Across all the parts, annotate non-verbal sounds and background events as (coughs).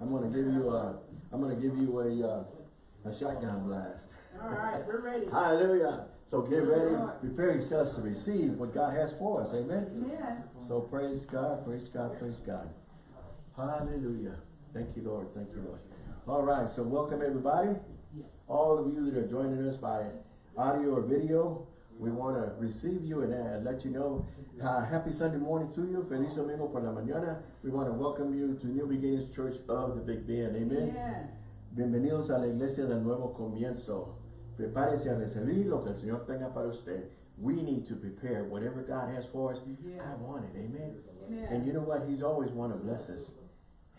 I'm gonna give you a, I'm gonna give you a, uh, a shotgun blast. All right, we're ready. Hallelujah. So get ready, prepare yourselves to receive what God has for us. Amen. Amen. So praise God, praise God, praise God. Hallelujah. Thank you, Lord. Thank you, Lord. All right, so welcome everybody. All of you that are joining us by audio or video, we want to receive you and uh, let you know uh, happy Sunday morning to you. Feliz domingo por la mañana. We want to welcome you to New Beginnings Church of the Big Bend. Amen. Amen. Bienvenidos a la iglesia del nuevo comienzo. Prepárese a recibir lo que el Señor tenga para usted. We need to prepare whatever God has for us. Yes. I want it. Amen. Amen. And you know what? He's always want to bless us.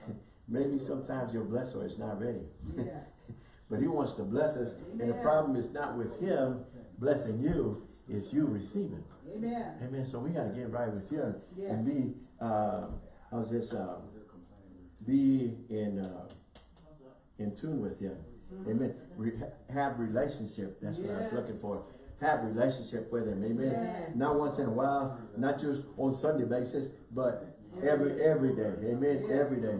(laughs) Maybe sometimes your blesser is not ready. Yeah. (laughs) but he wants to bless us. And the problem is not with him blessing you, it's you receiving. Amen. Amen. So we got to get right with you Yes. and be, uh, how's this, uh, be in, uh, in tune with him. Amen. Re have relationship. That's what I was looking for. Have relationship with him. Amen. Yes. Not once in a while, not just on Sunday basis, but every every day. Amen. Yes. Every day.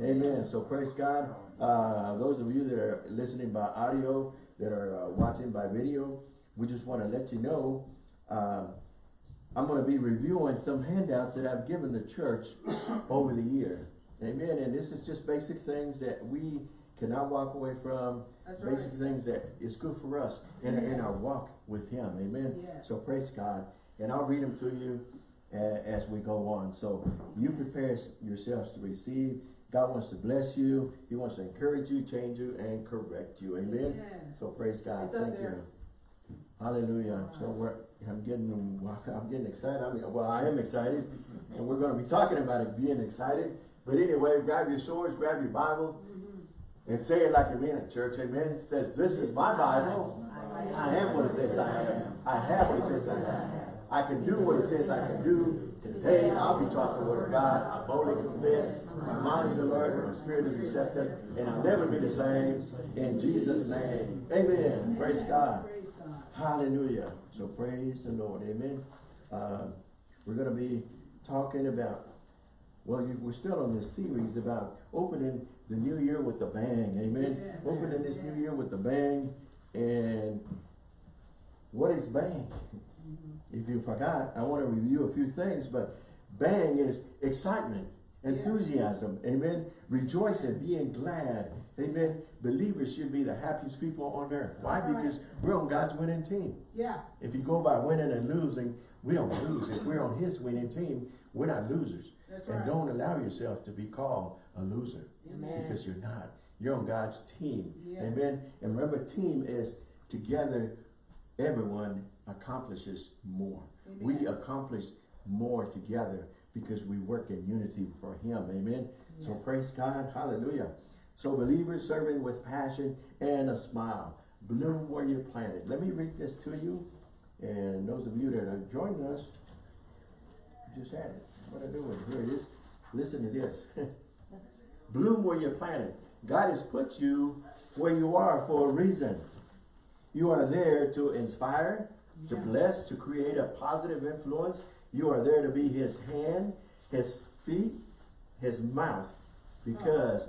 Amen. So praise God. Uh, those of you that are listening by audio, that are uh, watching by video, we just want to let you know uh, I'm going to be reviewing some handouts that I've given the church (coughs) over the year. Amen. And this is just basic things that we cannot walk away from. That's right. basic things that is good for us in, in our walk with Him. Amen. Yes. So praise God. And I'll read them to you uh, as we go on. So you prepare yourselves to receive. God wants to bless you. He wants to encourage you, change you, and correct you. Amen. Amen. So praise God. It's Thank you. Hallelujah. So we're, I'm getting, (laughs) I'm getting excited. I mean, well, I am excited. And we're going to be talking about it being excited. But anyway, grab your swords, grab your Bible, and say it like you're in a church. Amen. It says, this is my Bible. I am what it says I am. I have what it says I have. I can do what it says I can do. Today, I'll be taught the word of God. I boldly confess. My mind is alert. My spirit is receptive. And I'll never be the same. In Jesus' name. Amen. Praise God. Hallelujah. So praise the Lord. Amen. Uh, we're going to be talking about, well, you, we're still on this series about opening the new year with a bang. Amen. Yes. Opening this new year with a bang. And what is bang? If you forgot, I want to review a few things, but bang is excitement, enthusiasm, amen, rejoicing, being glad, amen. Believers should be the happiest people on earth. Why? Right. Because we're on God's winning team. Yeah. If you go by winning and losing, we don't lose. If we're on his winning team, we're not losers. That's and right. don't allow yourself to be called a loser. Amen. Because you're not. You're on God's team. Yes. Amen. And remember, team is together, everyone accomplishes more. We accomplish more together because we work in unity for him. Amen. So praise God. Hallelujah. So believers serving with passion and a smile. Bloom where you're planted. Let me read this to you. And those of you that are joining us, just had it. What I doing? Here it is. Listen to this. (laughs) Bloom where you're planted. God has put you where you are for a reason. You are there to inspire, to bless, to create a positive influence. You are there to be his hand, his feet, his mouth, because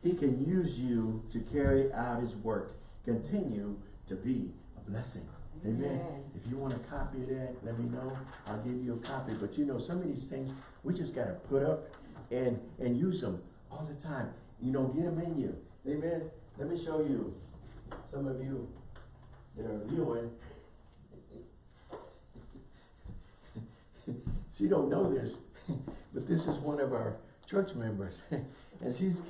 he can use you to carry out his work. Continue to be a blessing. Amen. Amen. If you want a copy of that, let me know. I'll give you a copy. But you know, some of these things we just got to put up and and use them all the time. You know, get them in you. Amen. Let me show you. Some of you that are viewing. She don't know this, (laughs) but this is one of our church members, (laughs) and she's,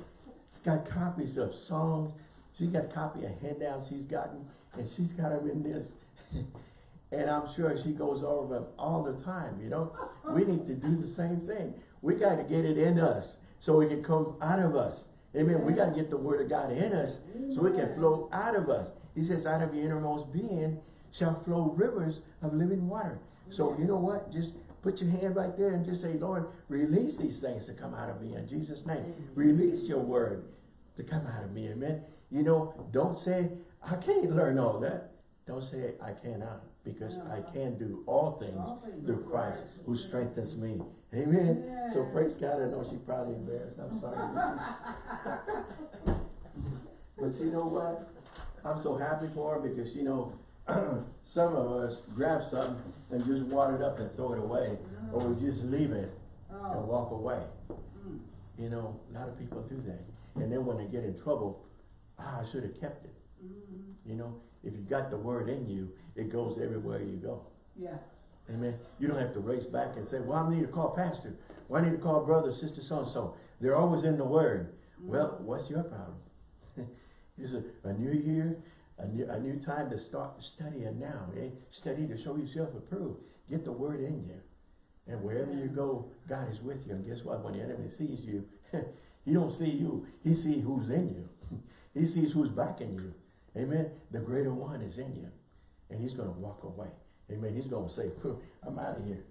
she's got copies of songs. She got a copy of handouts she's gotten, and she's got them in this. (laughs) and I'm sure she goes over them all the time, you know. We need to do the same thing. We got to get it in us so it can come out of us. Amen. We got to get the word of God in us so it can flow out of us. He says, out of your innermost being shall flow rivers of living water. So you know what? Just put your hand right there and just say, Lord, release these things to come out of me in Jesus' name. Release your word to come out of me. Amen. You know, don't say, I can't learn all that. Don't say, I cannot, because I can do all things All things through Christ Christ who strengthens me. Amen. So praise God. I know she's probably embarrassed. I'm sorry. (laughs) but you know what? I'm so happy for her because you know, (clears throat) some of us grab something and just wad it up and throw it away, or we just leave it and Oh, walk away. mm, You know, a lot of people do that. And then when they get in trouble, ah, I should have kept it. mm, You know, if you got the word in you, it goes everywhere you go. yeah, Amen. You don't have to race back and say, well, I need to call pastor. Well, I need to call brother, sister, so-and-so. They're always in the word. Well, what's your problem? (laughs) it's a, a new year, a new, a new time to start studying now. Eh? Study to show yourself approved. Get the word in you. And wherever you go, God is with you. And guess what? When the enemy sees you, (laughs) he don't see you. He sees who's in you. (laughs) he sees who's backing you. Amen. The greater one is in you. And he's going to walk away. Amen. He's going to say, I'm out of here.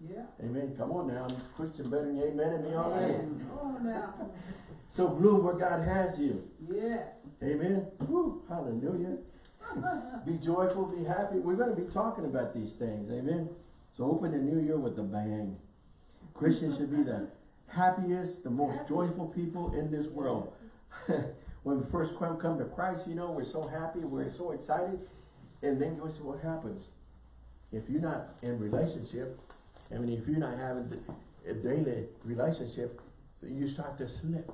yeah. Amen. Come on now. I'm Christian better than you. Amen. And me already. Oh, now, (laughs) So bloom where God has you. yes. Amen. Woo, hallelujah. (laughs) be joyful, be happy. We're going to be talking about these things. Amen. So open the new year with a bang. Christians should be the happiest, the most joyful people in this world. (laughs) when we first come, come to Christ, you know, we're so happy, we're so excited. And then you see what happens? If you're not in relationship, I mean, if you're not having a daily relationship, you start to slip.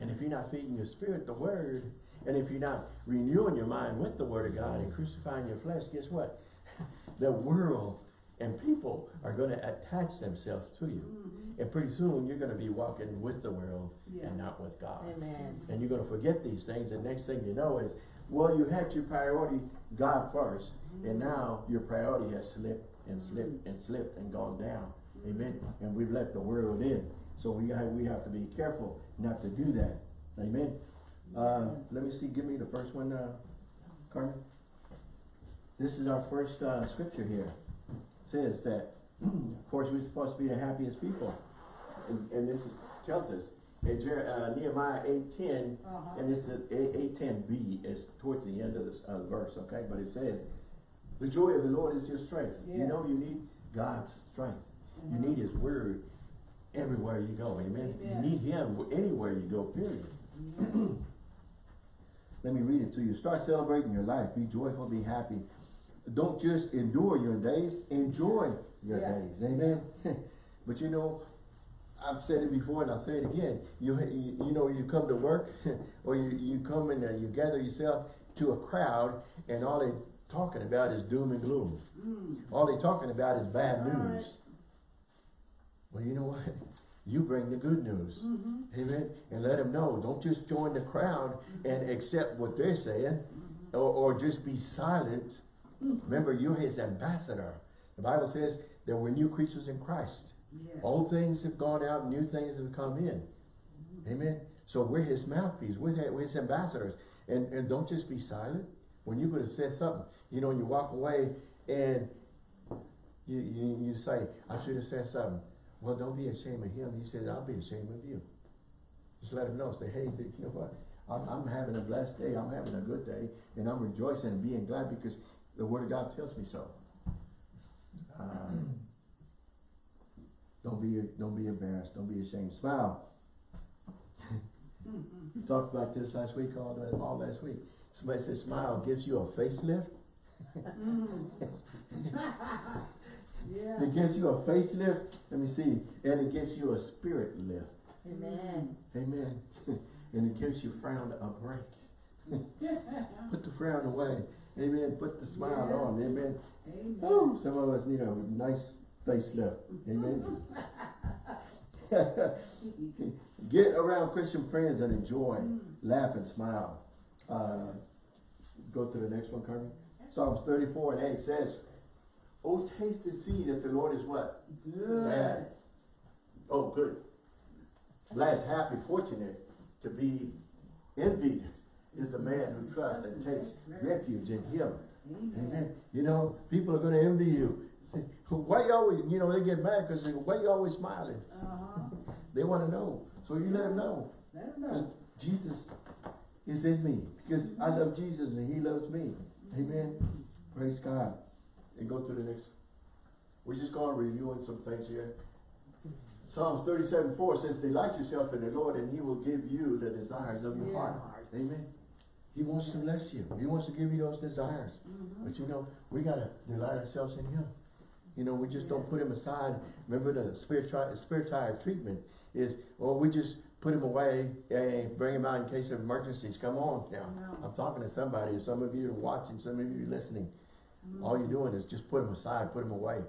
And if you're not feeding your spirit the word, and if you're not renewing your mind with the word of God and crucifying your flesh, guess what? (laughs) the world and people are going to attach themselves to you. Mhm. And pretty soon you're going to be walking with the world Yeah. and not with God. Amen. And you're going to forget these things. And next thing you know is, well, you had your priority God first, mm-hmm. and now your priority has slipped and mm-hmm. slipped and slipped and gone down. Mm-hmm. Amen. And we've let the world in. So we have, we have to be careful not to do that. Amen. Uh, let me see, give me the first one, uh, Carmen. This is our first uh, scripture here. It says that, (clears throat) of course, we're supposed to be the happiest people. And, and this is, tells us in Jer- uh, Nehemiah 8.10, Uh-huh. and this is eight ten B is towards the end of this uh, verse, okay? But it says, "The joy of the Lord is your strength." You know, you need God's strength. You Mhm. need His Word everywhere you go. Amen. Amen. You need Him anywhere you go. Period. (clears throat) Let me read it to you. Start celebrating your life. Be joyful. Be happy. Don't just endure your days. Enjoy your Yeah. days. Amen. (laughs) but you know, I've said it before and I'll say it again. You, you, you know, you come to work (laughs) or you, you come and uh, you gather yourself to a crowd and all they talking about is doom and gloom. Mm. All they talking about is bad All news. right. Well, you know what? You bring the good news. Mhm. Amen. And let them know. Don't just join the crowd and accept what they're saying Mhm. or, or just be silent. Remember, you're his ambassador. The Bible says that we're new creatures in Christ. Old things have gone out, new things have come in. Amen. So we're his mouthpiece, we're his, we're his ambassadors. And, and don't just be silent. When you could have said something, you know, you walk away and you, you, you say, I should have said something. Well, don't be ashamed of him. He says, I'll be ashamed of you. Just let him know. Say, hey, (laughs) you know what? I'm, I'm having a blessed day. I'm having a good day. And I'm rejoicing and being glad because the word of God tells me so. Um, (clears throat) don't be don't be embarrassed. Don't be ashamed. Smile. Mhm. (laughs) We talked about this last week, all, the- all last week. Somebody said smile gives you a facelift. (laughs) Yeah. It gives you a facelift. Let me see. And it gives you a spirit lift. Amen. Amen. (laughs) and it gives your frown a break. (laughs) Put the frown away. Amen. Put the smile Yes. on. Amen. Amen. Some of us need a nice facelift. Amen. (laughs) Get around Christian friends and enjoy. Mm. Laugh and smile. Uh, go to the next one, Carmen. Psalms 34 and 8 says, Oh, taste and see that the Lord is what? Good. Bad. Oh, good. Blessed, happy, fortunate to be envied is the man who trusts and takes refuge in him. Amen. Amen. You know, people are going to envy you. Say, why you always, you know, they get mad because why you always smiling? Uh-huh. (laughs) They want to know. So you let them know. Let them know. Jesus is in me because I love Jesus and he loves me. Amen. Praise God. And go to the next. We're just going reviewing some things here. Psalms thirty-seven, four says, delight yourself in the Lord and he will give you the desires of your Yeah. heart. Amen. He wants to bless you. He wants to give you those desires. Mhm. But you know, we gotta delight ourselves in him. You know, we just don't put him aside. Remember the spirit, spirit spiritual treatment is, or we just put him away and bring him out in case of emergencies. Come on now. No. I'm talking to somebody. Some of you are watching, some of you are listening. Mhm. All you're doing is just put them aside, put them away.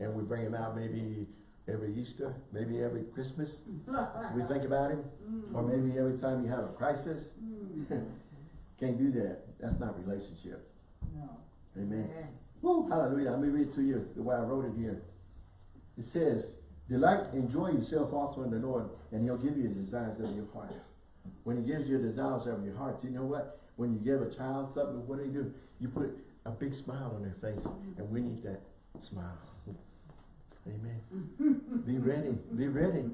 And we bring him out maybe every Easter, maybe every Christmas. (laughs) We think about him. Or maybe every time you have a crisis. Mm. (laughs) Can't do that. That's not relationship. No. Amen. Woo, hallelujah. Let me read it to you the way I wrote it here. It says, Delight, enjoy yourself also in the Lord, and he'll give you the desires of your heart. When he gives you the desires of your heart, you know what? When you give a child something, what do you do? You put a big smile on their face, and we need that smile. Amen. Mm-hmm. be ready. Be ready.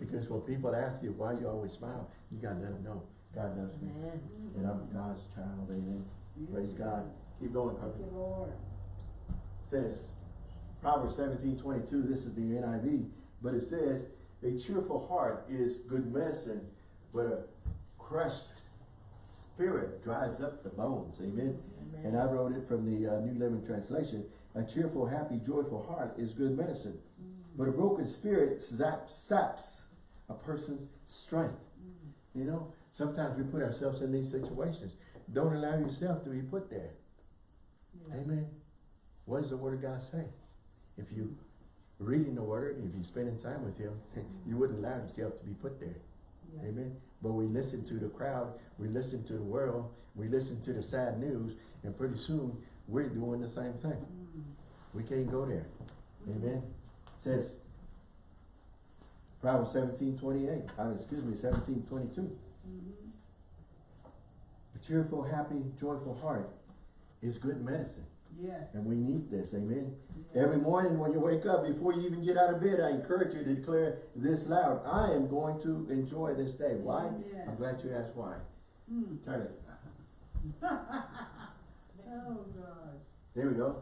Because when people ask you why you always smile, you gotta let them know God loves me. Amen. And I'm God's child. Amen. Praise God. Keep going, Lord. says, Proverbs seventeen twenty-two, this is the NIV, but it says, a cheerful heart is good medicine, but a crushed spirit dries up the bones. Amen. And I wrote it from the uh, New Living Translation. A cheerful, happy, joyful heart is good medicine, but a broken spirit zaps, saps a person's strength. You know, sometimes we put ourselves in these situations. Don't allow yourself to be put there. Yeah. Amen. What does the Word of God say? If you reading the Word, if you spending time with Him, (laughs) you wouldn't allow yourself to be put there. Yeah. Amen. But we listen to the crowd, we listen to the world, we listen to the sad news, and pretty soon we're doing the same thing. Mm. We can't go there. Amen. Says Proverbs seventeen twenty-eight. I mean, excuse me, seventeen twenty-two. Mhm. A cheerful, happy, joyful heart is good medicine. Yes. And we need this. Amen. Yeah. Every morning when you wake up, before you even get out of bed, I encourage you to declare this loud. I am going to enjoy this day. Why? Yeah. I'm glad you asked why. Mm. Turn it. (laughs) Oh, gosh. There we go.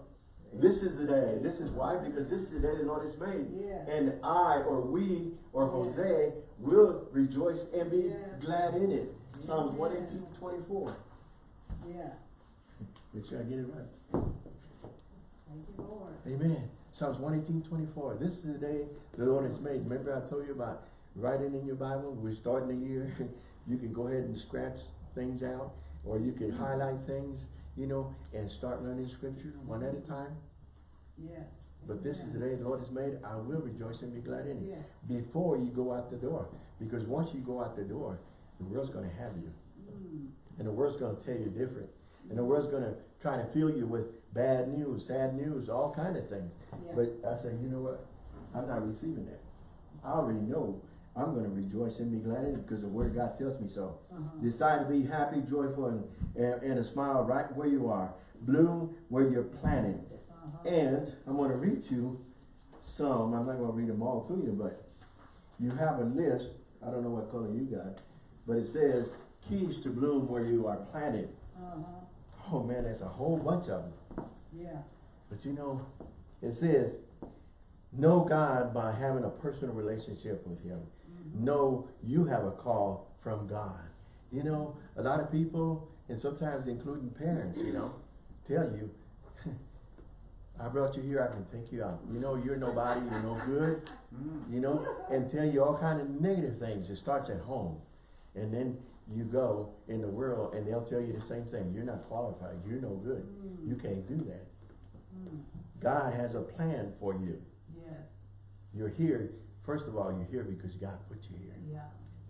This is the day. This is why? Because this is the day the Lord has made. Yes. And I or we or Yes. Jose will rejoice and be Yes. glad in it. Psalms Amen. 118, 24. Yeah. Make sure I get it right. Thank you, Lord. Amen. Psalms 118, 24. This is the day the Lord has made. Remember I told you about writing in your Bible? We're starting the year. (laughs) you can go ahead and scratch things out or you can highlight things, you know, and start learning scripture one at a time. Yes. But this is the day the Lord has made. I will rejoice and be glad in it. Yes. Before you go out the door. Because once you go out the door, the world's going to have you. Mm. And the world's going to tell you different. And the world's going to try to fill you with bad news, sad news, all kind of things. Yeah. But I say, you know what? I'm not receiving that. I already know I'm going to rejoice and be glad in it because the word of God tells me so. Uh-huh. Decide to be happy, joyful, and, and, and a smile right where you are. Bloom where you're planted. Uh-huh. And I'm going to read you some. I'm not going to read them all to you, but you have a list. I don't know what color you got, but it says keys to bloom where you are planted. Uh-huh. Oh man, there's a whole bunch of them. Yeah. But you know, it says, know God by having a personal relationship with Him. Mhm. Know you have a call from God. You know, a lot of people, and sometimes including parents, you know, tell you, I brought you here, I can take you out. You know, you're nobody, you're no good, you know, and tell you all kind of negative things. It starts at home. And then you go in the world and they'll tell you the same thing. You're not qualified, you're no good. You can't do that. Mm. God has a plan for you. Yes. You're here, first of all, you're here because God put you here. Yeah.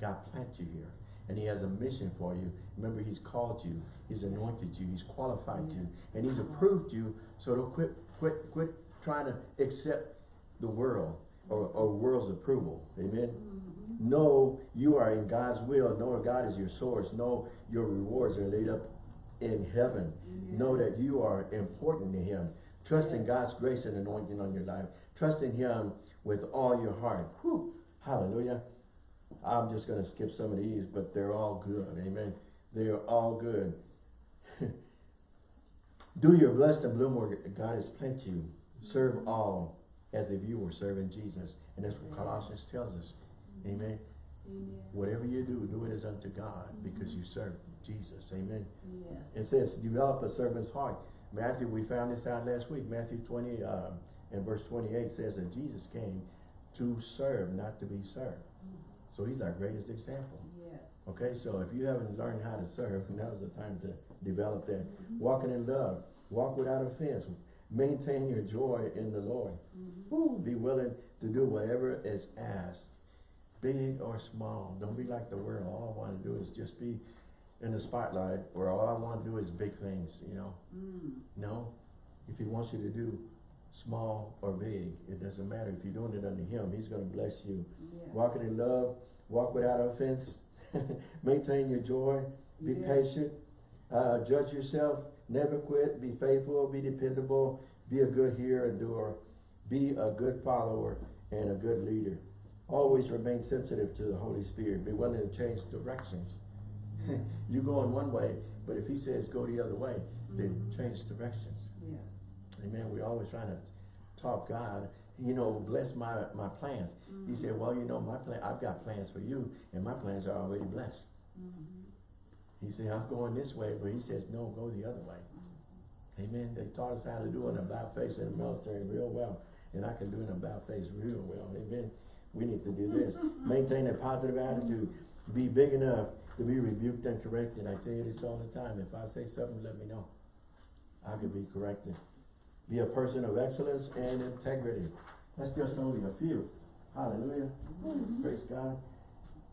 God planted you here. And he has a mission for you. Remember, he's called you, he's anointed you, he's qualified you, and he's approved you. So don't quit, quit, quit trying to accept the world or, or world's approval. Amen. Mhm. Know you are in God's will. Know God is your source. Know your rewards are laid up in heaven. Know that you are important to him. Trust in God's grace and anointing on your life. Trust in him with all your heart. Whew. Hallelujah. I'm just going to skip some of these, but they're all good. Amen. They're all good. (laughs) Do your blessed and bloom where God has planted you. Serve all as if you were serving Jesus. And that's what Colossians tells us. Amen. Amen. Whatever you do, do it as unto God because you serve Jesus. Amen. Yes. It says, develop a servant's heart. Matthew, we found this out last week. Matthew 20 uh, and verse 28 says that Jesus came to serve, not to be served. So he's our greatest example. Yes. Okay, so if you haven't learned how to serve, now's the time to develop that. Walking in love, walk without offense, maintain your joy in the Lord. Ooh, be willing to do whatever is asked, big or small. Don't be like the world. All I want to do is just be in the spotlight, or all I want to do is big things, you know. Mm. No, if he wants you to do small or big, it doesn't matter. If you're doing it unto him, he's going to bless you. Walking in love, walk without offense, (laughs) maintain your joy, be Yes. patient, uh, judge yourself, never quit, be faithful, be dependable, be a good hearer and doer, be a good follower and a good leader. Always remain sensitive to the Holy Spirit. Be willing to change directions. (laughs) You're going one way, but if he says go the other way, then Mhm. change directions. Yes. Amen. We're always trying to talk God, you know, bless my, my plans. He said, well, you know, my plan, I've got plans for you, and my plans are already blessed. Mhm. He said, I'm going this way, but he says, no, go the other way. Amen. They taught us how to do an about face in the military real well, and I can do an about face real well. Amen. We need to do this. Maintain a positive attitude. Be big enough to be rebuked and corrected. I tell you this all the time. If I say something, let me know. I could be corrected. Be a person of excellence and integrity. That's just only a few. Hallelujah. Praise God.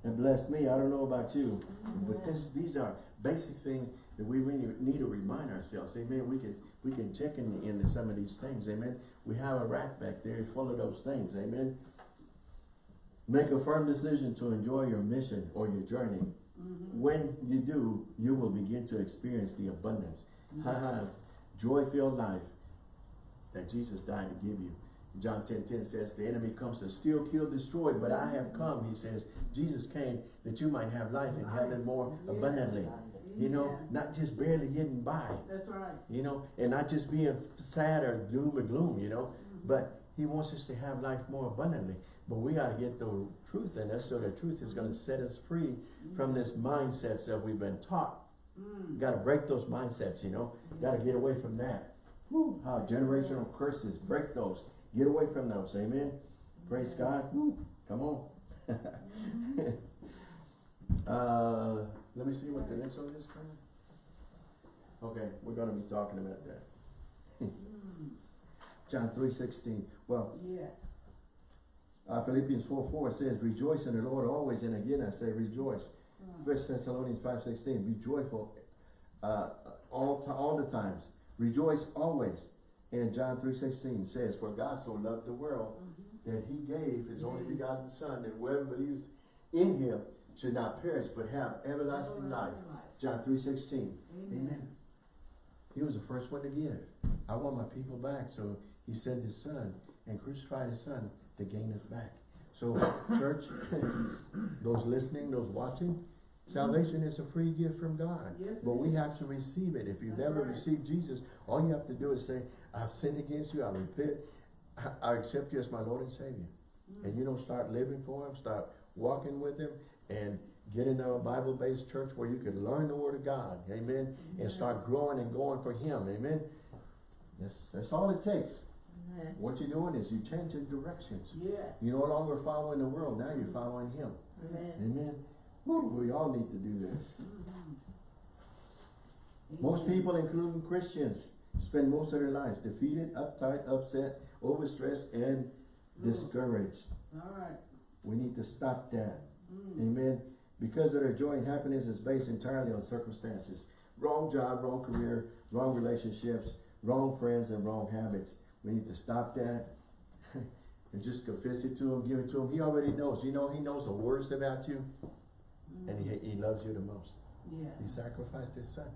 And bless me. I don't know about you, but this these are basic things that we really need to remind ourselves. Amen. We can we can check in, into some of these things. Amen. We have a rack back there full of those things. Amen. Make a firm decision to enjoy your mission or your journey. Mhm. When you do, you will begin to experience the abundance, Mhm. joy-filled life that Jesus died to give you. John 10, 10 says, the enemy comes to steal, kill, destroy, but I have come, he says, Jesus came that you might have life and have it more abundantly. You know, not just barely getting by, That's right. you know, and not just being sad or doom or gloom, you know, Mhm. but he wants us to have life more abundantly. But we got to get the truth in us so the truth is going to set us free from this mindsets that we've been taught. Mm. Got to break those mindsets, you know. Got to get away from that. Woo, how generational curses, break those. Get away from those, amen. Praise God. Woo, come on. (laughs) uh, let me see what the next one is. Okay, we're going to be talking about that. (laughs) Mm. John three sixteen. Well, Yes. Uh, Philippians four four says, "Rejoice in the Lord always." And again, I say, rejoice. Mm. First Thessalonians five sixteen, be joyful uh, all all the times. Rejoice always. And John three sixteen says, For God so loved the world Mhm. that he gave his only begotten Son, that whoever believes in him should not perish, but have everlasting life. John three sixteen. Amen. He was the first one to give. I want my people back, so he sent his son and crucified his son to gain us back. So, church, (coughs) those listening, those watching, salvation is a free gift from God. Yes, But we have to receive it. If you've That's never right. received Jesus, all you have to do is say, I've sinned against you, I repent, I- I accept you as my Lord and Savior. Mm. And you don't start living for him, start walking with him, and get into a Bible-based church where you can learn the Word of God, amen, and start growing and going for him, amen. That's, that's all it takes. Amen. What you're doing is you change your directions. Yes. You're no longer following the world, now you're following him, Amen. amen. We all need to do this. Mhm. Most people, including Christians, spend most of their lives defeated, uptight, upset, overstressed, and discouraged. All right. We need to stop that. Mm. Amen. Because of their joy and happiness is based entirely on circumstances. Wrong job, wrong career, wrong relationships, wrong friends, and wrong habits. We need to stop that (laughs) and just confess it to him, give it to him. He already knows. You know, he knows the worst about you, and he, he loves you the most. Yeah. He sacrificed his son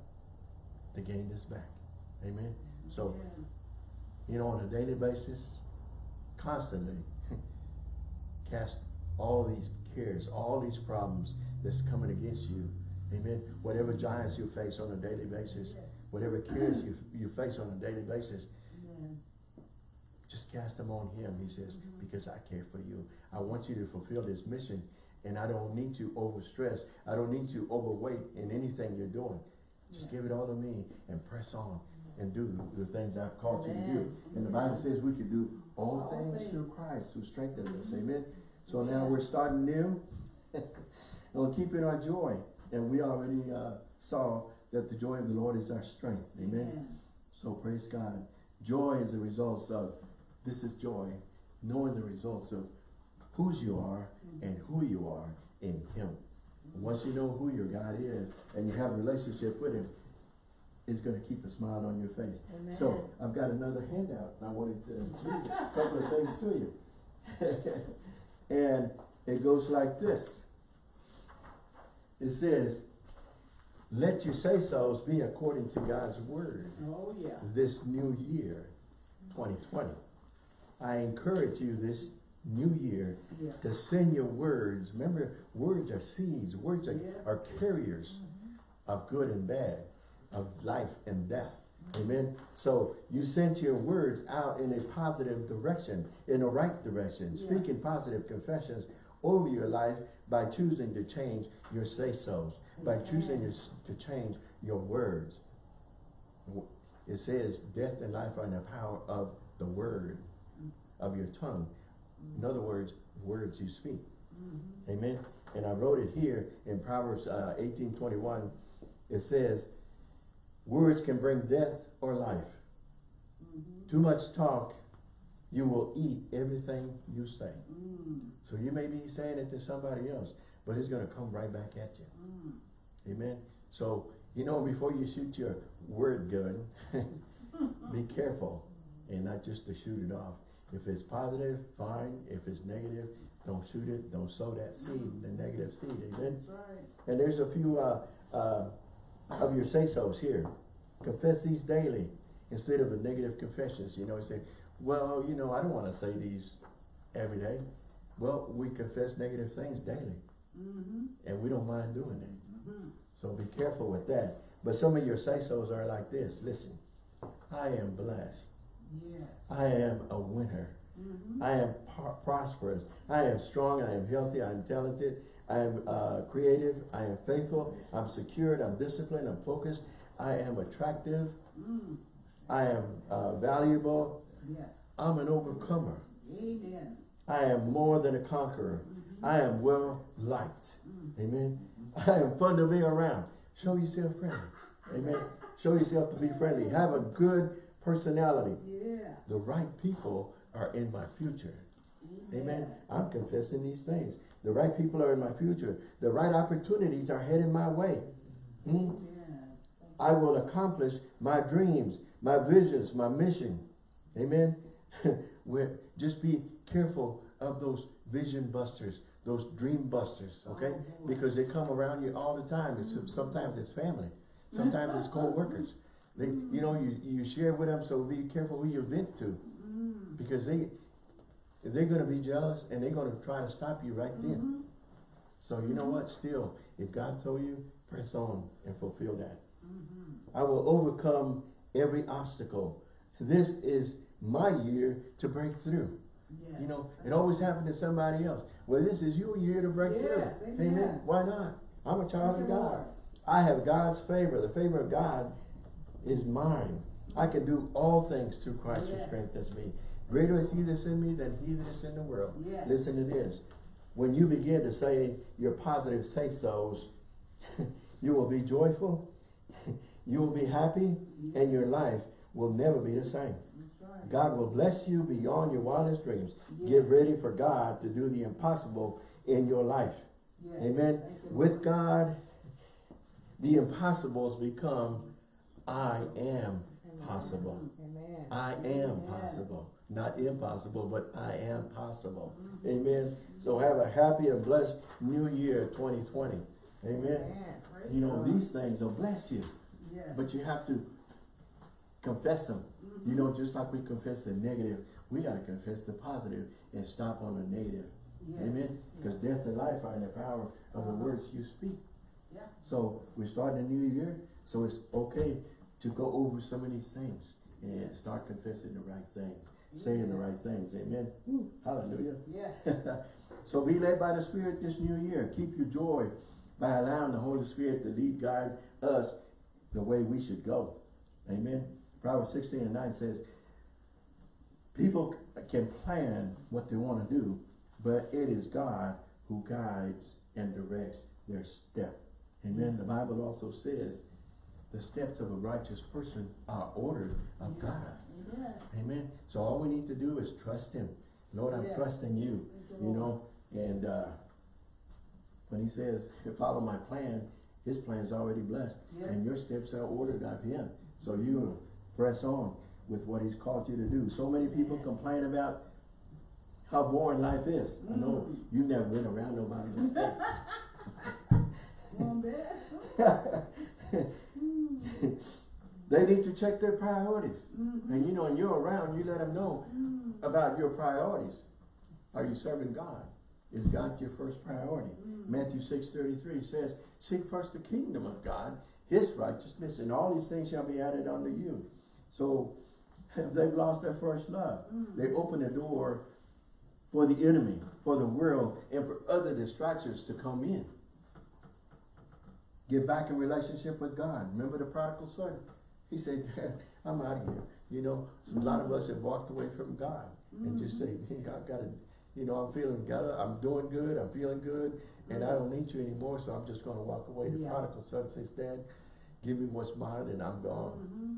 to gain this back. Amen. So, Amen. you know, on a daily basis, constantly (laughs) cast all these cares, all these problems that's coming against you. Amen. Whatever giants you face on a daily basis, Yes. Whatever cares you, you face on a daily basis, Amen. just cast them on him, he says, Mhm. because I care for you. I want you to fulfill this mission and I don't need you overstressed. I don't need you overweight in anything you're doing. Just give it all to me and press on and do the things I've called you to do. Amen. And the Bible says we can do all All things through. Christ who strengthens us. Mhm. Amen. So now we're starting new (laughs) and we're keeping our joy. And we already uh, saw that the joy of the Lord is our strength. Amen. So praise God. Joy is the results of, this is joy, knowing the results of whose you are Mhm. and who you are in Him. And once you know who your God is and you have a relationship with Him, it's going to keep a smile on your face. Amen. So I've got another handout. I wanted to read a couple of things to you. (laughs) and it goes like this. It says, let your say-sos be according to God's word Oh, yeah. this new year, 2020. I encourage you this new year Yeah. to send your words. Remember, words are seeds. Words are, Yes. are carriers mm-hmm. of good and bad, of life and death. Amen. So you sent your words out in a positive direction, in a right direction, Yeah. speaking positive confessions over your life by choosing to change your say-sos, by choosing your, to change your words. It says death and life are in the power of the word of your tongue. In other words, words you speak. Mhm. Amen. And I wrote it here in Proverbs uh, eighteen twenty one. It says, "Words can bring death or life. Mhm. Too much talk, you will eat everything you say." Mm. So you may be saying it to somebody else, but it's going to come right back at you. Mm. Amen. So you know, before you shoot your word gun, (laughs) be careful and not just to shoot it off. If it's positive, fine. If it's negative, don't shoot it. Don't sow that seed, the negative seed. Amen. Right. And there's a few uh, uh, of your say-sos here. Confess these daily instead of the negative confessions. You know, you say, well, you know, I don't want to say these every day. Well, we confess negative things daily, Mm-hmm. and we don't mind doing it. Mm-hmm. So be careful with that. But some of your say-sos are like this. Listen, I am blessed. Yes. I am a winner. Mm-hmm. I am prosperous. I am strong. I am healthy. I am talented. I am uh, creative. I am faithful. I'm secured. I'm disciplined. I'm focused. I am attractive. Mm. I am uh, valuable. Yes. I'm an overcomer. Amen. I am more than a conqueror. Mm-hmm. I am well liked. Mm. Amen. I am fun to be around. Show yourself friendly. (laughs) Amen. Show yourself to be friendly. Have a good personality. Yeah. The right people are in my future. Amen. I'm confessing these things. The right people are in my future. The right opportunities are heading my way. Hmm? Amen. I will accomplish my dreams, my visions, my mission. Amen. (laughs) Just be careful of those vision busters, those dream busters, okay? Oh. Because they come around you all the time. It's, sometimes it's family. Sometimes it's co-workers. They, you know, you, you share with them, so be careful who you vent to. Mm. Because they, they're gonna be jealous and they're gonna try to stop you right then. Mhm. So you know what? Still, if God told you, press on and fulfill that. Mhm. I will overcome every obstacle. This is my year to break through. Yes. You know, it always happened to somebody else. Well, this is your year to break Yes, through. amen. Why not? I'm a child Thank of God. Lord. I have God's favor. The favor of God is mine. I can do all things through Christ who strengthens me. Greater is he that's in me than he that is in the world. Yes. Listen to this. When you begin to say your positive say-sos, (laughs) you will be joyful, (laughs) you will be happy, and your life will never be the same. God will bless you beyond your wildest dreams. Yes. Get ready for God to do the impossible in your life. Yes. Amen. With God, the impossibles become I am possible. Amen. I am Amen. possible. Not impossible, but I am possible. Mhm. Amen. So have a happy and blessed new year 2020. Amen. Amen. You know, these things will bless you, Yes. but you have to confess them. Mhm. You know, just like we confess the negative, we got to confess the positive and stop on the negative. Yes. Amen. Because Yes. death and life are in the power of the Uh-huh. words you speak. Yeah. So we're starting a new year, so it's okay to go over some of these things and Yes. start confessing the right thing. saying the right things, amen? Hallelujah. Yes. (laughs) So be led by the Spirit this new year. Keep your joy by allowing the Holy Spirit to lead, guide us the way we should go. Amen. Proverbs 16 and 9 says, people can plan what they want to do, but it is God who guides and directs their step. Amen. The Bible also says, the steps of a righteous person are ordered of God. Yes. Amen. So all we need to do is trust Him. Lord, I'm Yes. trusting you. You, know, and uh, when He says, (laughs) follow my plan, His plan is already blessed. Yes. And your steps are ordered of Him. So you press on with what He's called you to do. So many people complain about how boring life is. I know Mm. you've never been around nobody like that. (laughs) (laughs) They need to check their priorities. And you know, when you're around, you let them know Mm. about your priorities. Are you serving God? Is God your first priority? Mm. Matthew six thirty three says, Seek first the kingdom of God, his righteousness, and all these things shall be added unto you. So (laughs) they've lost their first love. Mm. They open the door for the enemy, for the world, and for other distractions to come in. Get back in relationship with God. Remember the prodigal son? He said, (laughs) I'm out of here. You know, so a lot of us have walked away from God and just say, hey, I gotta, you know, I'm feeling good, I'm doing good, I'm feeling good, and I don't need you anymore, so I'm just gonna walk away. The Yeah. prodigal son says, Dad, give me what's mine and I'm gone. Mhm.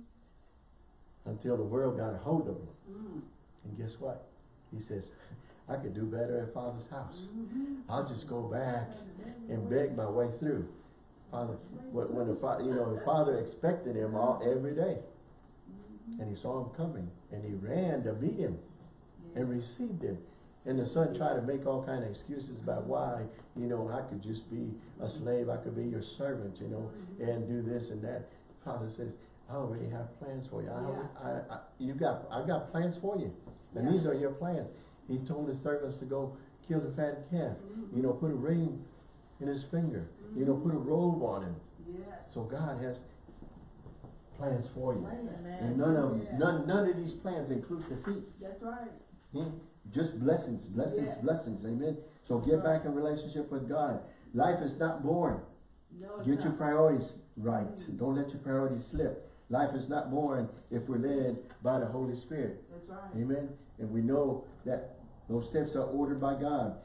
Until the world got a hold of him. Mm. And guess what? He says, (laughs) I could do better at Father's house. Mhm. I'll just go back and beg my way through. Father, when, when the father, you know, the father expected him all every day, and he saw him coming, and he ran to meet him and received him. And the son tried to make all kind of excuses about why, you know, I could just be a slave, I could be your servant, you know, and do this and that. Father says, I already have plans for you. I, already- I, I, you got, I got plans for you, and Yeah. these are your plans. He told his servants to go kill the fat calf, you know, put a ring in his finger, you know, put a robe on him. Yes. So God has plans for you. Amen. And none of, Yeah. none, none of these plans include defeat. That's right. Hmm? Just blessings, blessings, Yes. blessings, amen. So get back in relationship with God. Life is not boring. No, Get your priorities right. Don't let your priorities slip. Life is not boring if we're led by the Holy Spirit. That's right. Amen. And we know that those steps are ordered by God.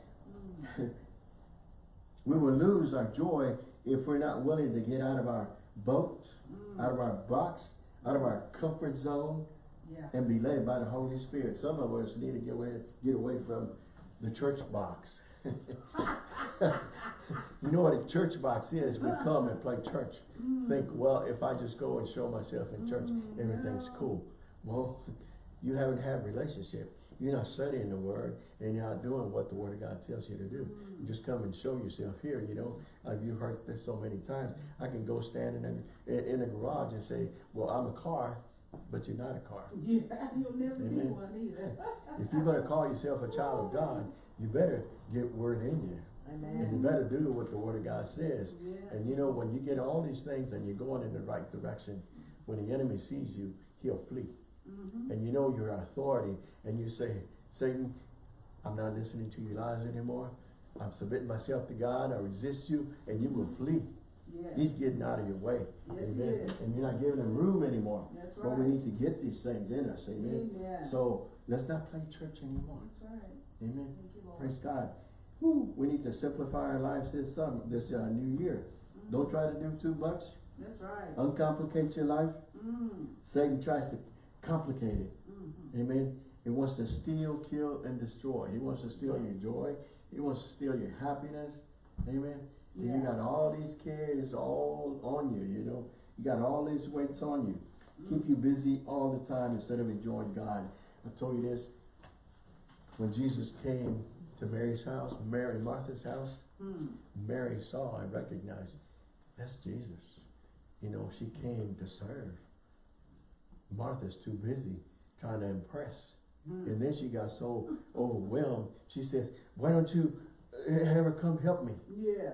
Mm. (laughs) We will lose our joy if we're not willing to get out of our boat, Mm. out of our box, out of our comfort zone, Yeah. and be led by the Holy Spirit. Some of us need to get away, get away from the church box. (laughs) (laughs) you know what a church box is? We come and play church. Think, well, if I just go and show myself in church, Mm, everything's cool. Well, (laughs) you haven't had relationship. You're not studying the word and you're not doing what the word of God tells you to do. Mm. You just come and show yourself here, you know. Uh, you heard this so many times. I can go stand in a, in, in a garage and say, well, I'm a car, but you're not a car. (laughs) Yeah, you'll never be Amen. one either. If you're gonna call yourself a child of God, you better get word in you. And you better do what the word of God says. Yes. And you know, when you get all these things and you're going in the right direction, when the enemy sees you, he'll flee. Mhm. And you know your authority, and you say, Satan, I'm not listening to your lies anymore. I'm submitting myself to God, I resist you, and you will flee. Yes. He's getting out of your way. Yes, Amen. And you're not giving him room anymore. That's right. But we need to get these things in us. Amen. Amen. So let's not play church anymore. That's right. Amen. Thank you, Lord. Praise God. Whew, we need to simplify our lives this summer, this uh, new year. Mhm. Don't try to do too much. That's right. Uncomplicate your life. Mm. Satan tries to complicate it. Mhm. Amen. He wants to steal, kill, and destroy. He wants to steal your joy. He wants to steal your happiness. Amen. And you got all these cares all on you, you know. You got all these weights on you. Keep you busy all the time instead of enjoying God. I told you this. When Jesus came to Mary's house, Mary Martha's house, Mm. Mary saw and recognized, that's Jesus. You know, she came to serve. Martha's too busy trying to impress. Mm. And then she got so overwhelmed, she says, why don't you uh, have her come help me? Yeah.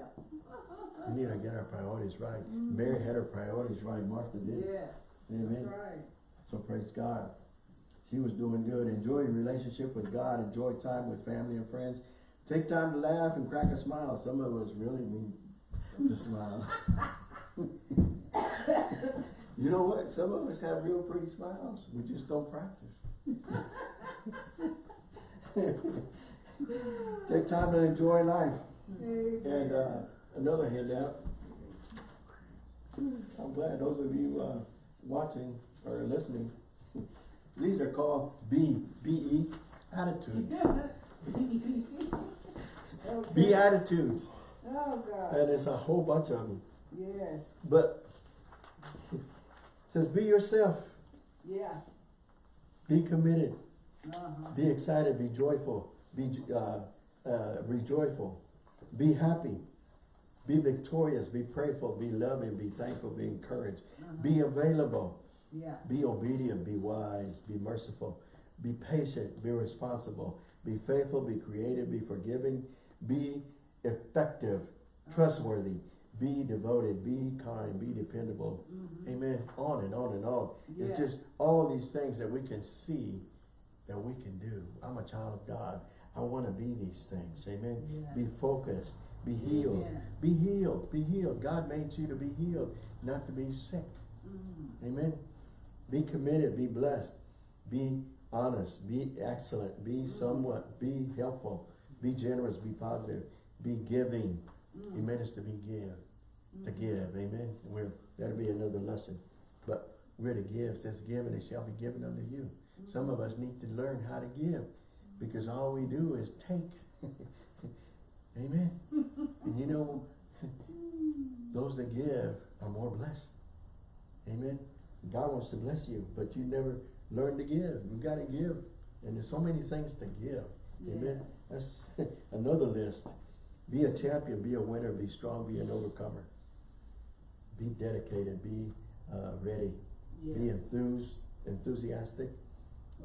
We need to get our priorities right. Mhm. Mary had her priorities right, Martha did. Yes. Amen. That's right. So praise God. He was doing good. Enjoy your relationship with God. Enjoy time with family and friends. Take time to laugh and crack a smile. Some of us really need to smile. (laughs) you know what? Some of us have real pretty smiles. We just don't practice. (laughs) Take time to enjoy life. And uh, another handout. I'm glad those of you uh, watching or listening. These are called B B E attitudes. (laughs) B attitudes, Oh, God. and it's a whole bunch of them. Yes. But it says be yourself, Yeah. be committed, Uh-huh. be excited, be joyful, be uh, uh, rejoiceful, be happy, be victorious, be prayerful, be loving, be thankful, be encouraged, Uh-huh. be available, Yeah. be obedient, be wise, be merciful, be patient, be responsible, be faithful, be creative, be forgiving, be effective, trustworthy, be devoted, be kind, be dependable. Mhm. Amen. On and on and on. It's just all these things that we can see that we can do. I'm a child of God. I want to be these things. Amen. Yeah. Be focused. Be healed. Be healed. Be healed. God made you to be healed, not to be sick. Mm. Amen. Be committed, be blessed, be honest, be excellent, be somewhat, be helpful, be generous, be positive, be giving. Mm. Amen is to be give, to give, amen. We're, that'll be another lesson. But we're to give, says give and it shall be given unto you. Some of us need to learn how to give because all we do is take. (laughs) amen. (laughs) and you know, (laughs) those that give are more blessed. Amen. God wants to bless you, but you never learn to give. You got to give. And there's so many things to give. Amen. That's (laughs) another list. Be a champion, be a winner, be strong, be an overcomer. Be dedicated, be uh, ready, be Yes. enthused, enthusiastic,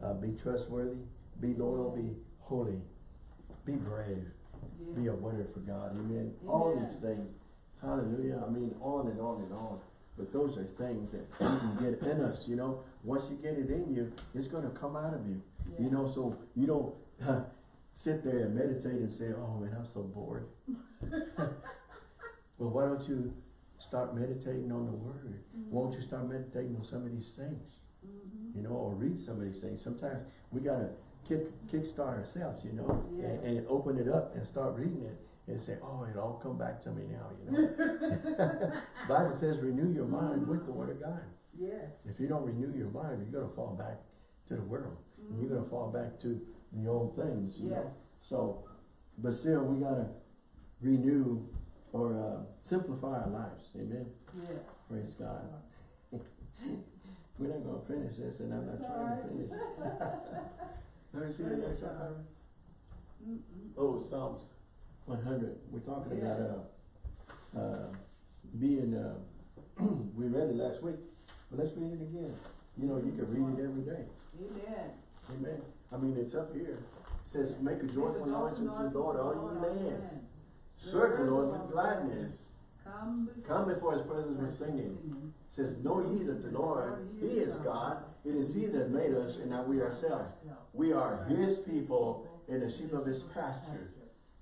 uh, be trustworthy, be loyal, be holy, be brave, be a winner for God. Amen. All these things. Hallelujah. I mean, on and on and on. But those are things that you can get in us, you know. Once you get it in you, it's going to come out of you. You know, so you don't (laughs) sit there and meditate and say, oh man, I'm so bored. (laughs) well, why don't you start meditating on the word? Won't you start meditating on some of these things? Mhm. You know, or read some of these things. Sometimes we got to kick kickstart ourselves, you know, and, and open it up and start reading it and say, oh, it all come back to me now, you know. (laughs) Bible says renew your mind with the word of God. Yes. If you don't renew your mind, you're going to fall back to the world. And you're going to fall back to the old things, you know. Yes. So, but still, we got to renew or uh, simplify our lives. Amen. Yes. Praise God. (laughs) We're not going to finish this, and I'm not trying to finish. (laughs) Let me see the next one. Oh, Psalms 100. We're talking about uh, uh, being, uh, (clears throat) we read it last week, but let's read it again. You know, you can read it every day. Amen. Amen. I mean, it's up here. It says, make a joyful noise unto the Lord, all ye lands. Serve the Lord with gladness. Come before, Come before his presence with singing. It says, know ye that the Lord, he is God. It is he that made us and not we ourselves. We are his people and the sheep of his pasture.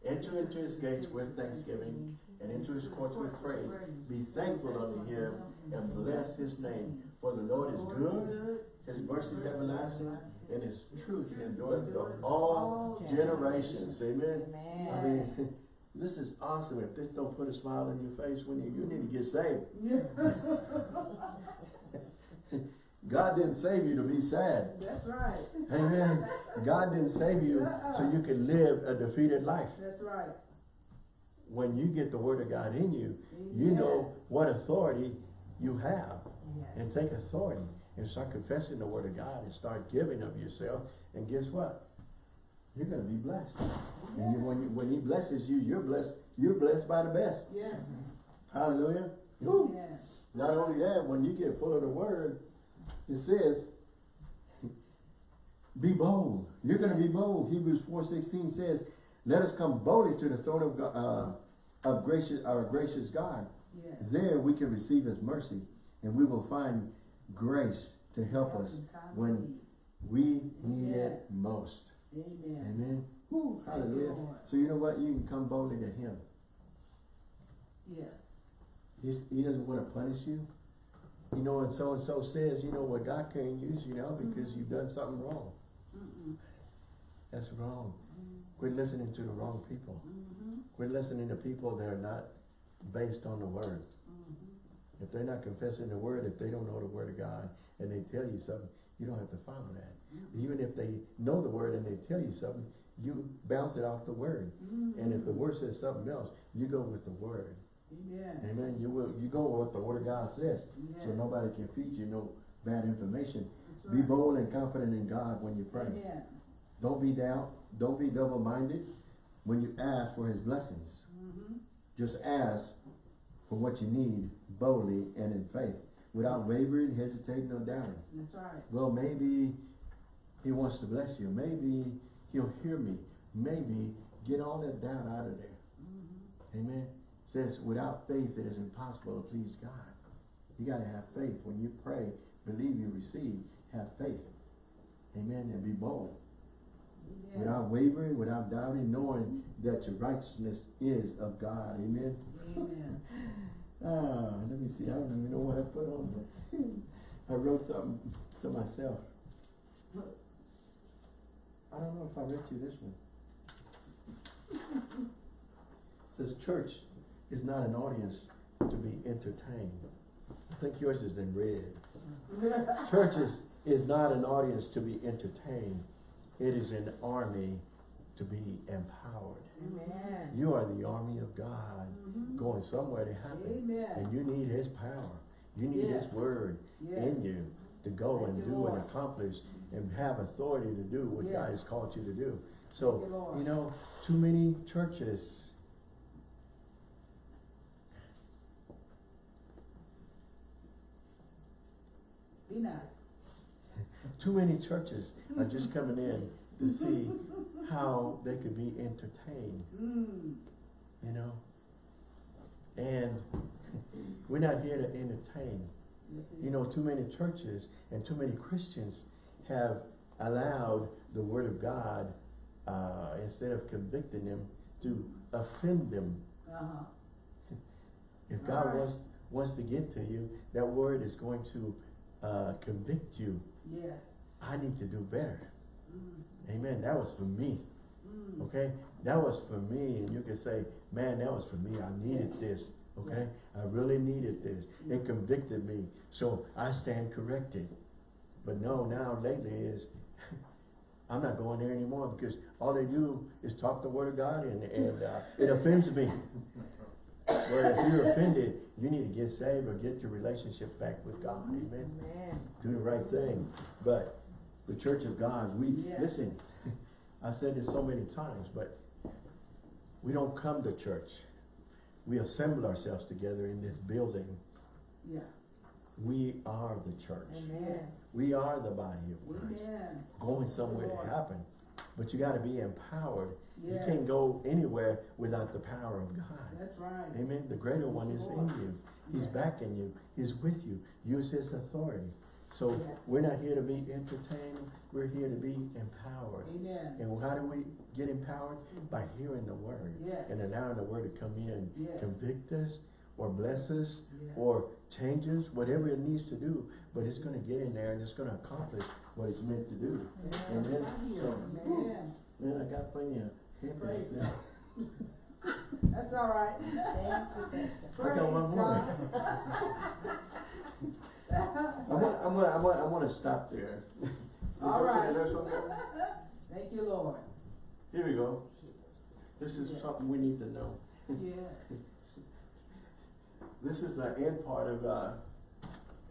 Enter into his gates with thanksgiving and into his courts with praise. Be thankful unto him and bless his name. For the Lord is good, his mercy is everlasting, and his truth endureth to all generations. Amen. I mean, (laughs) this is awesome. If this don't put a smile on your face when you, you need to get saved. (laughs) God didn't save you to be sad. That's right. Amen. God didn't save you uh-uh. so you can live a defeated life. That's right. When you get the word of God in you, you know what authority you have. Yes. And take authority and start confessing the word of God and start giving of yourself. And guess what? You're going to be blessed. And you, when, you, when he blesses you, you're blessed. You're blessed by the best. Yes. Hallelujah. Yes. Not only that, when you get full of the word, it says, be bold. You're going to be bold. Hebrews 4.16 says, let us come boldly to the throne of, God, uh, of gracious, our gracious God. Yes. There we can receive his mercy and we will find grace to help us when We need it most. Amen. Amen. You, Hallelujah. So you know what? You can come boldly to Him. Yes. He's, he doesn't want to punish you. You know, and so and so says, you know what, God can't use you now because you've done something wrong. Mm-mm. That's wrong. Quit listening to the wrong people. Mm-hmm. Quit listening to people that are not based on the word. Mm-hmm. If they're not confessing the word, if they don't know the word of God, and they tell you something, you don't have to follow that. Even if they know the word and they tell you something, you bounce it off the word. And if the word says something else, you go with the word. Amen. Amen. You will, you go with what the word of God says. So nobody can feed you no bad information. That's Be bold and confident in God when you pray. Amen. Don't be doubt. Don't be double-minded when you ask for his blessings. Mm-hmm. Just ask for what you need boldly and in faith, without wavering, hesitating, or doubting. That's right. Well, maybe he wants to bless you. Maybe he'll hear me. Maybe get all that doubt out of there. Mm-hmm. Amen. Says without faith it is impossible to please God. You gotta have faith. When you pray, believe you receive, have faith. Amen. And be bold. Yeah. Without wavering, without doubting, knowing that your righteousness is of God. Amen. Amen. (laughs) Ah, let me see. I don't even know what I put on there. (laughs) I wrote something to myself. I don't know if I read you this one. Says church is not an audience to be entertained. I think yours is in red. (laughs) Churches is, not an audience to be entertained. It is an army to be empowered. Amen. You are the army of God Mhm. going somewhere to happen. Amen. And you need his power. You need his word Yes. in you to go Thank and do Lord. and accomplish and have authority to do what God has called you to do. Thank you, So, you know, too many churches Be nice. too many churches are just coming in to (laughs) see how they could be entertained, Mm. you know. And we're not here to entertain. You know, too many churches and too many Christians have allowed the Word of God, uh, instead of convicting them, to offend them. Uh-huh. If God Right. wants, wants to get to you, that Word is going to uh, convict you. Yes. I need to do better. Mm. Amen. That was for me. Mm. Okay? That was for me. And you can say, man, that was for me. I needed this. Okay? I really needed this. It convicted me. So I stand corrected. But no, now lately is, (laughs) I'm not going there anymore because all they do is talk the word of God and, and uh, it offends me. (laughs) Where if you're offended, you need to get saved or get your relationship back with God. Amen Amen. do the right thing. But the church of God, we, Yeah. listen, (laughs) I've said this so many times, but we don't come to church. We assemble ourselves together in this building. Yeah. We are the church. Amen. We are the body of Christ. Amen. Going somewhere to happen. But you gotta be empowered. You can't go anywhere without the power of God. That's right. Amen. The greater one is in you. He's Yes. backing you. He's with you. Use his authority. So Yes. we're not here to be entertained. We're here to be empowered. Amen. And how do we get empowered? By hearing the word. Yes. And allowing the word to come in. Yes. Convict us or bless us Yes. or change us, whatever it needs to do. But it's going to get in there and it's going to accomplish what it's meant to do. Amen. So, Amen. man, I got plenty of myself. (laughs) That's all right. (laughs) I got one more. I'm gonna, I'm gonna, I'm gonna, I'm gonna stop there. (laughs) All to right. next one there. Thank you, Lord. Here we go. This is Yes. something we need to know. Yes. This is the end part of, uh,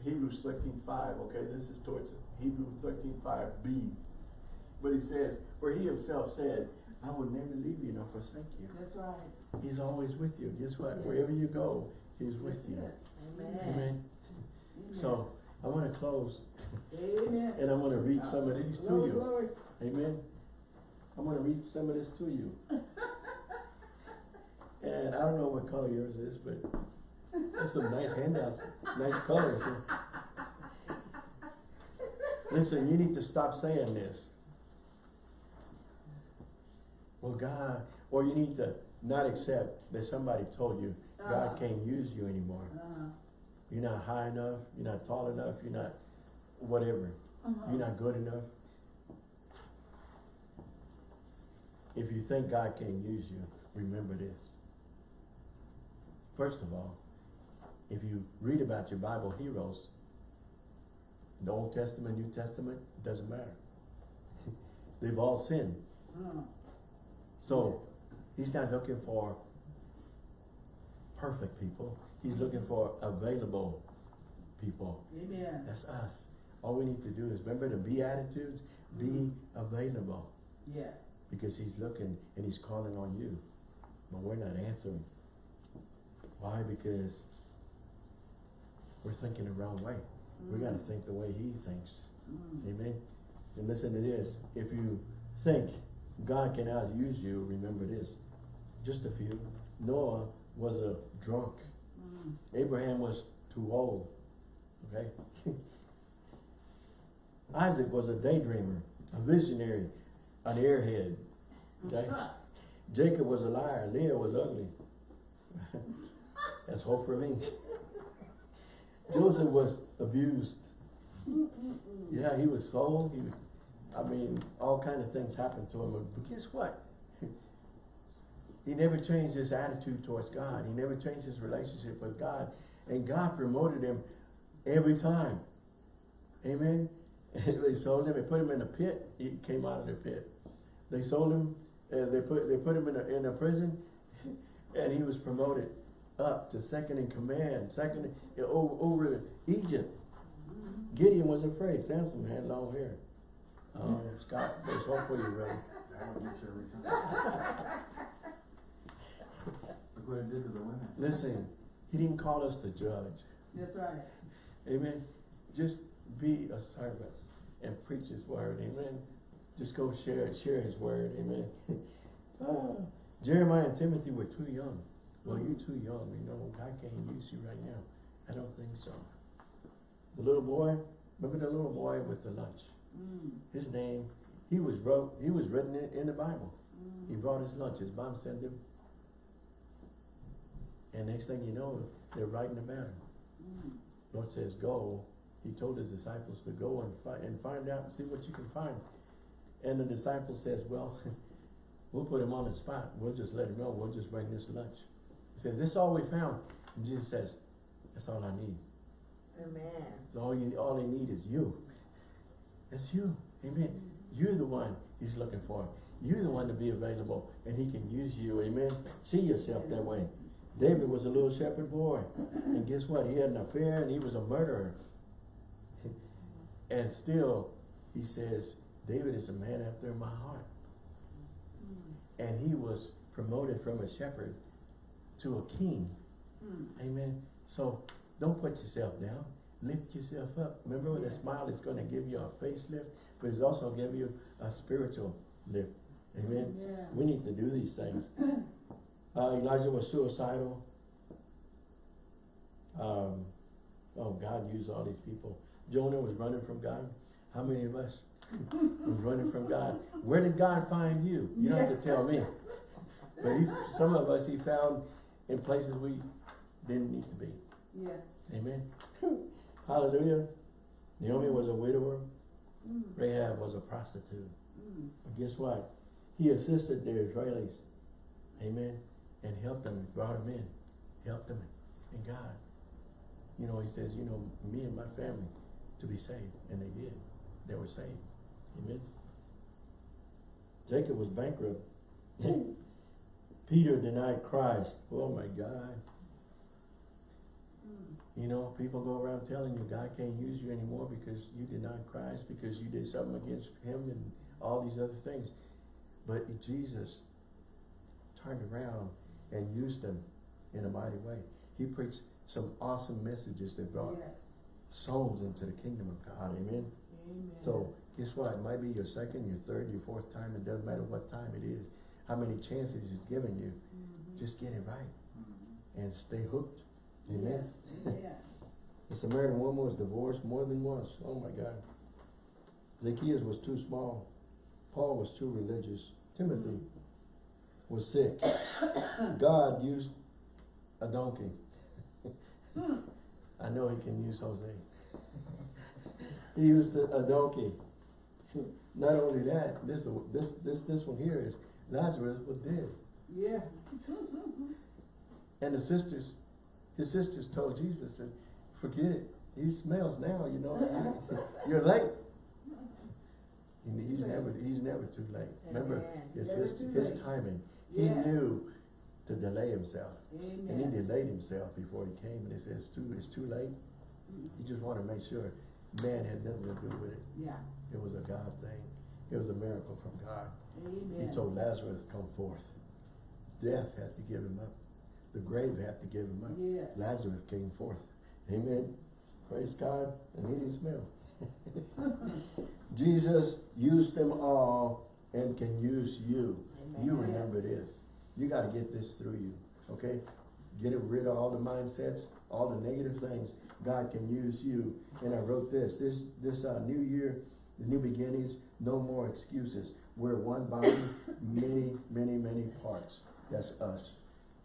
Hebrews thirteen five, okay? This is towards Hebrews thirteen five B. But he says, where he himself said, I will never leave you nor forsake you. That's right. He's always with you. Guess what? Yes. Wherever you go, he's with you. it. Amen. Amen. So, I wanna close Amen. and I'm gonna read some of these to you. glory. Amen. I'm gonna read some of this to you. (laughs) And I don't know what color yours is, but there's some nice handouts, nice colors. Listen, you need to stop saying this. Well, God, or you need to not accept that somebody told you God Uh-huh. can't use you anymore. Uh-huh. You're not high enough, you're not tall enough, you're not whatever, Uh-huh. you're not good enough. If you think God can't use you, remember this. First of all, if you read about your Bible heroes, the Old Testament, New Testament, doesn't matter. (laughs) They've all sinned. Uh-huh. So, he's not looking for perfect people. He's looking for available people. Amen. That's us. All we need to do is remember the Beatitudes, be available. Yes. Because he's looking and he's calling on you. But we're not answering. Why? Because we're thinking the wrong way. We gotta think the way he thinks. Mm. Amen? And listen to this. If you think God cannot use you, remember this. Just a few. Noah was a drunk. Mm. Abraham was too old. Okay? (laughs) Isaac was a daydreamer, a visionary, an airhead. Okay? (laughs) Jacob was a liar. Leah was ugly. (laughs) That's hope for me. Joseph was abused. Yeah, he was sold. He was, I mean, all kind of things happened to him. But guess what? (laughs) He never changed his attitude towards God. He never changed his relationship with God. And God promoted him every time. Amen. (laughs) they sold him. They put him in a pit. He came out of the pit. They sold him. Uh, they put they put him in a, in a prison, (laughs) and he was promoted up to second in command, second in, over, over Egypt. Gideon was afraid. Samson had long hair. Oh, Scott, there's hope for you, brother. That one gets you every time. Look what it did to the women. Listen, he didn't call us to judge. That's right. Amen. Just be a servant and preach his word. Amen. Just go share it, share his word. Amen. (laughs) Ah, Jeremiah and Timothy were too young. Well, you're too young. You know, God can't use you right now. I don't think so. The little boy, remember the little boy with the lunch? Mm. His name, he was wrote, he was written in, in the Bible. Mm. He brought his lunch. His mom sent him. And next thing you know, they're writing about him. Mm. Lord says, go. He told his disciples to go and find, and find out and see what you can find. And the disciple says, well, (laughs) we'll put him on the spot. We'll just let him know. We'll just bring this lunch. He says, this is all we found. And Jesus says, that's all I need. Amen. So all you, all they need is you. That's you. Amen. You're the one he's looking for. You're the one to be available and he can use you. Amen. See yourself that way. David was a little shepherd boy. And guess what? He had an affair and he was a murderer. And still, he says, David is a man after my heart. And he was promoted from a shepherd to a king. Mm. Amen. So don't put yourself down. Lift yourself up. Remember the Yes. smile is going to give you a facelift, but it's also give you a spiritual lift. Amen. Yeah. We need to do these things. (clears throat) Uh, Elijah was suicidal. Um, oh, God used all these people. Jonah was running from God. How many of us (laughs) was running from God? Where did God find you? You don't have to tell me. But he, some of us he found in places we didn't need to be. Yeah. Amen. (laughs) Hallelujah. Naomi was a widower. Mm. Rahab was a prostitute. Mm. But guess what? He assisted the Israelis. Amen. And helped them, brought them in, helped them And God. You know, he says, you know, me and my family to be saved. And they did. They were saved. Amen. Jacob was bankrupt. (laughs) Peter denied Christ. Oh my God. You know, people go around telling you God can't use you anymore because you denied Christ, because you did something against him and all these other things. But Jesus turned around and used them in a mighty way. He preached some awesome messages that brought Yes. souls into the kingdom of God. Amen. Amen. So guess what? It might be your second, your third, your fourth time. It doesn't matter what time it is. How many chances he's given you. Mhm. Just get it right Mhm. and stay hooked. Amen. Yes. (laughs) Amen. The Samaritan woman was divorced more than once. Oh my God. Zacchaeus was too small. Paul was too religious. Timothy was sick. (coughs) God used a donkey. (laughs) I know he can use Jose. (laughs) he used a, a donkey. Not only that, this this this this one here is Lazarus was dead. Yeah. And the sisters, his sisters told Jesus, said, forget it. He smells now, you know. (laughs) You're late. He's never he's never too late. Remember, Amen. it's his his timing. He knew to delay himself. And he delayed himself before he came and he says it's too it's too late. He just wanted to make sure man had nothing to do with it. Yeah. It was a God thing. It was a miracle from God. Amen. He told Lazarus, come forth. Death had to give him up. The grave had to give him up. Yes. Lazarus came forth. Amen. Praise God. And he didn't smell. (laughs) Jesus used them all and can use you. You remember this. You got to get this through you. Okay? Get it rid of all the mindsets, all the negative things. God can use you. And I wrote this. This this uh, new year, the new beginnings, no more excuses. We're one body, many, many, many parts. That's us.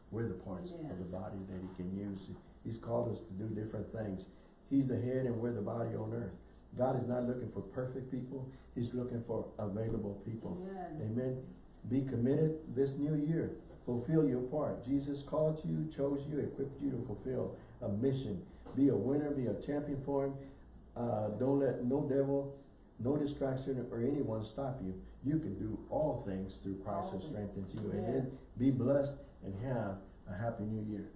We're the parts Amen. of the body that he can use. He's called us to do different things. He's the head and we're the body on earth. God is not looking for perfect people. He's looking for available people. Amen. Amen. Be committed this new year. Fulfill your part. Jesus called you, chose you, equipped you to fulfill a mission. Be a winner, be a champion for him. Uh, don't let no devil, no distraction or anyone stop you. You can do all things through Christ who strengthens you. Amen. Amen. Be blessed and have a happy new year.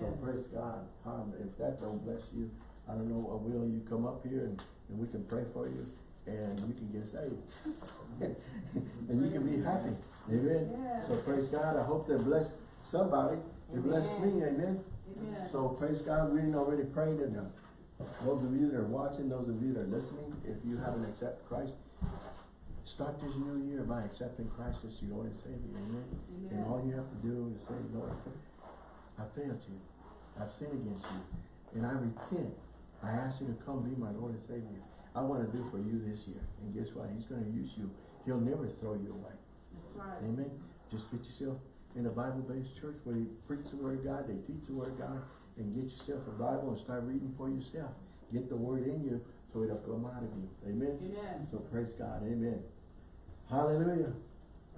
So praise God. If that don't bless you, I don't know, uh, will you come up here and, and we can pray for you and you can get saved. (laughs) and you can be happy. Amen. Yeah. So praise God. I hope that bless somebody. It blessed me. Amen. Amen. So praise God. We didn't already prayed and uh, those of you that are watching, those of you that are listening, if you haven't accepted Christ, start this new year by accepting Christ as your Lord and Savior. Amen. And all you have to do is say, Lord, I failed you. I've sinned against you. And I repent. I ask you to come be my Lord and Savior. I want to do for you this year. And guess what? He's going to use you. He'll never throw you away. Right. Amen. Just get yourself in a Bible-based church where they preach the Word of God, they teach the Word of God, and get yourself a Bible and start reading for yourself. Get the Word in you so it'll come out of you. Amen. Amen. So praise God. Amen. Hallelujah.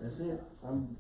That's it. I'm